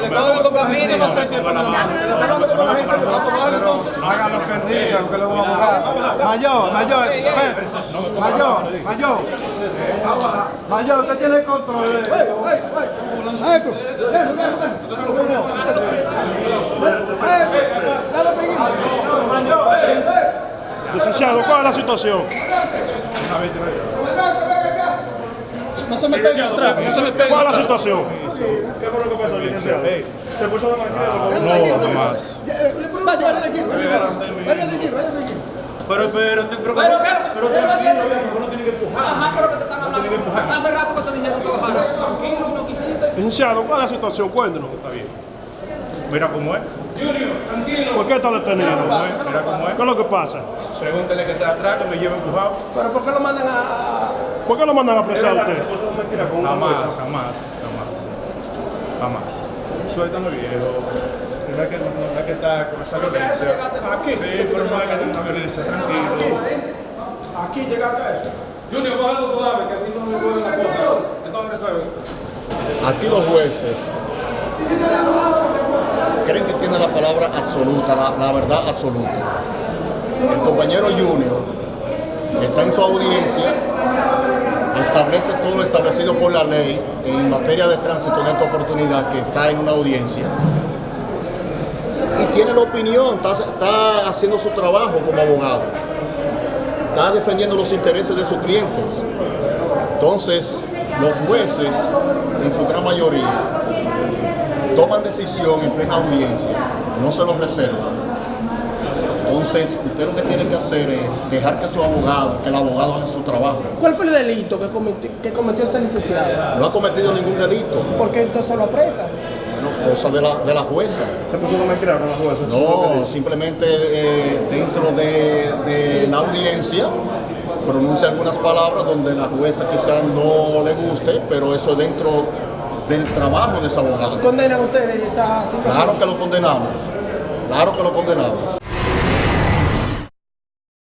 Si le está dando camino, no sé si es lo que él dice, aunque le voy a. Mayor, mayor, espere. mayor, mayor. Mayor, usted tiene el control de Licenciado, ¿cuál es la situación? No se me pegue atrás, no se me pegue ¿Cuál es la situación? ¿Qué fue lo que pasó, licenciado? ¿Se puso de manera? No, más. Pero, pero, pero, Pero, pero, pero tranquilo, uno tiene que empujar. Ajá, pero que te están hablando. Hace rato que te dijeron que bajara. Tranquilo, no quisiste. Licenciado, ¿cuál es la situación? Cuéntenos. Mira cómo es, ¿Por qué está detenido? mira cómo es. ¿Qué es lo que pasa? Pregúntale que está atrás, que me lleve empujado. Pero ¿por qué lo mandan a.? a- ¿Por qué lo mandan a apresar a usted? Jamás, jamás, jamás. Jamás. Suéltame viejo. No es que, no es que está con esa violencia. Aquí. Sí, pero no es que tenga una violencia, tranquilo. Aquí llegaste a eso. Junior, cógelo suave, que aquí no me duele la cosa. Entonces resuelve. Aquí los jueces creen que tienen la palabra absoluta, la, la verdad absoluta. El compañero Junior está en su audiencia, establece todo lo establecido por la ley en materia de tránsito en esta oportunidad que está en una audiencia y tiene la opinión, está, está haciendo su trabajo como abogado, está defendiendo los intereses de sus clientes. Entonces, los jueces, en su gran mayoría, toman decisión en plena audiencia, no se los reservan. Entonces, usted lo que tiene que hacer es dejar que su abogado, que el abogado haga su trabajo. ¿Cuál fue el delito que cometió, que cometió ese licenciado? No ha cometido ningún delito, ¿Por qué entonces lo apresan? bueno, cosa de la, de la jueza. ¿Se puso de mentira con la jueza? No, simplemente eh, dentro de, de la audiencia pronuncia algunas palabras donde la jueza quizás no le guste, pero eso es dentro del trabajo de ese abogado. ¿Condenan ustedes esta situación? Claro que lo condenamos, claro que lo condenamos.